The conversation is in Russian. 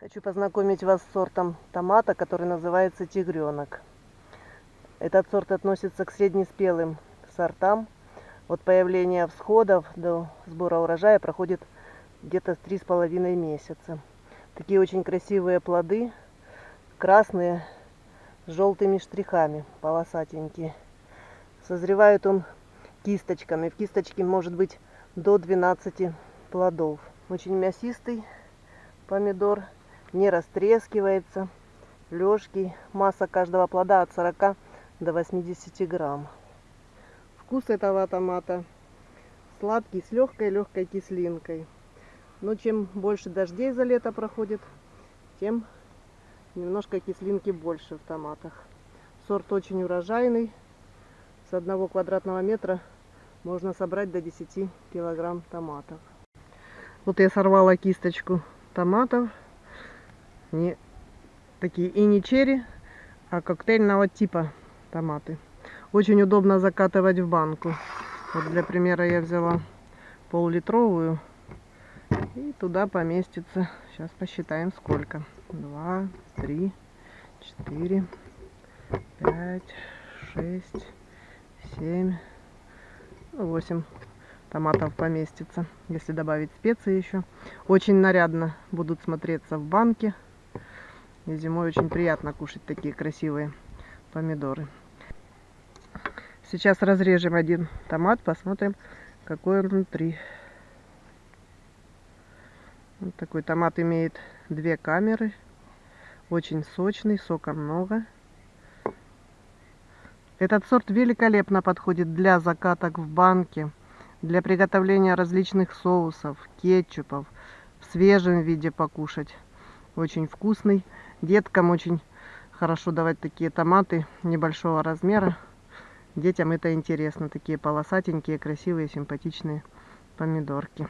Хочу познакомить вас с сортом томата, который называется тигренок. Этот сорт относится к среднеспелым сортам. От появления всходов до сбора урожая проходит где-то три с половиной месяца. Такие очень красивые плоды, красные, с желтыми штрихами, полосатенькие. Созревает он кисточками. В кисточке может быть до 12 плодов. Очень мясистый помидор, не растрескивается, легкий. Масса каждого плода от 40 до 80 грамм. Вкус этого томата сладкий, с легкой-легкой кислинкой. Но чем больше дождей за лето проходит, тем немножко кислинки больше в томатах. Сорт очень урожайный. С одного квадратного метра можно собрать до 10 килограмм томатов. Вот я сорвала кисточку томатов. Не такие и не черри, а коктейльного типа томаты. Очень удобно закатывать в банку. Вот для примера я взяла пол-литровую. И туда поместится. Сейчас посчитаем сколько. Два, три, четыре, пять, шесть, семь, восемь томатов поместится. Если добавить специи еще. Очень нарядно будут смотреться в банке. И зимой очень приятно кушать такие красивые помидоры. Сейчас разрежем один томат, посмотрим, какой он внутри. Вот такой томат имеет две камеры. Очень сочный, сока много. Этот сорт великолепно подходит для закаток в банке, для приготовления различных соусов, кетчупов, в свежем виде покушать. Очень вкусный. Деткам очень хорошо давать такие томаты небольшого размера. Детям это интересно. Такие полосатенькие, красивые, симпатичные помидорки.